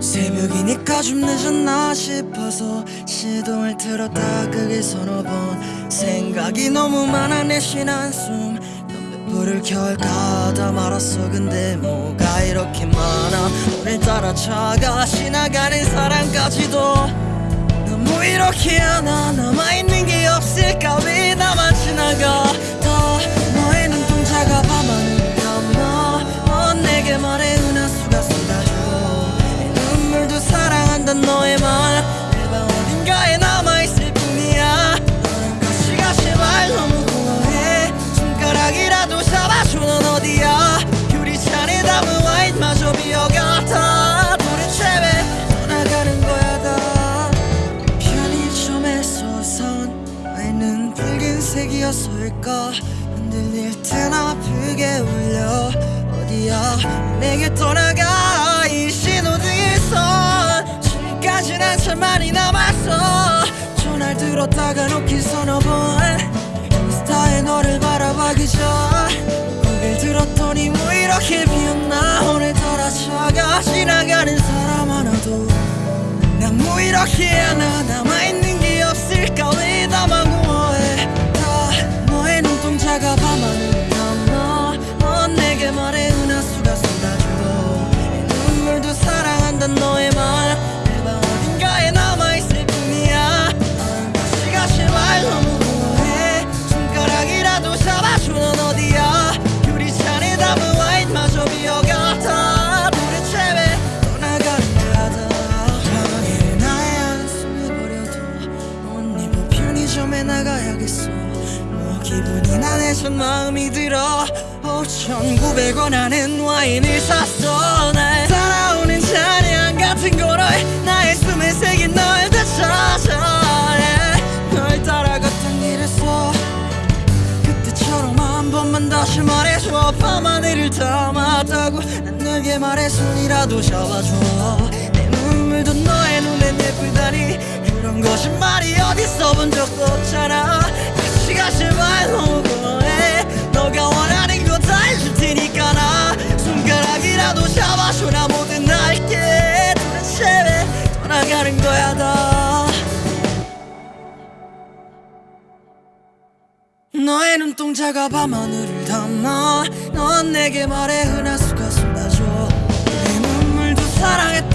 아니니까 좀 늦었나 싶어서 시동을 틀었다 그게 서너 번. 생각이 너무 많아 내쉰 한숨. 담배불을 켤까다 말았어. 근데 뭐가 이렇게 많아? 오늘따라 차가 지나가는 사람까지도 너무 이렇게 하나 남아 붉은색이었을까? 흔들릴 듯 아프게 울려. 어디야? 내게 떠나가. 이 신호등에서 지금까진 한참 많이 남았어. 전화를 들었다가 놓긴 서너 번. 인스타에 너를 바라봐기 전. 고개를 들었더니 뭐 이렇게 비었나? 오늘따라 차가 지나가는 사람 하나도. 난뭐 이렇게 하나? 남 뭐 기분이 나네선 마음이 들어. 5,900원 하는 와인을 샀어. 날 따라오는 잔향 같은 거를 나의 숨에 새긴 널 되찾아 yeah. 널 따라 갔던 길에서 그때처럼 한 번만 다시 말해줘. 밤 하늘을 담았다고 난 너에게 말해 손이라도 잡아줘. 내 눈물도 너의 눈엔 예쁘다니 그런 거짓말이 어딨어 본 적도 없잖아 가 제발 너무 고마해. 너가 원하는 거 다 해줄 테니까 나 손가락이라도 잡아줘. 나 뭐든 할게 도대체 왜 떠나가는 거야 다. 너의 눈동자가 밤하늘을 담아 넌 내게 말해 은하수가 쏟아져 내 눈물도 사랑했다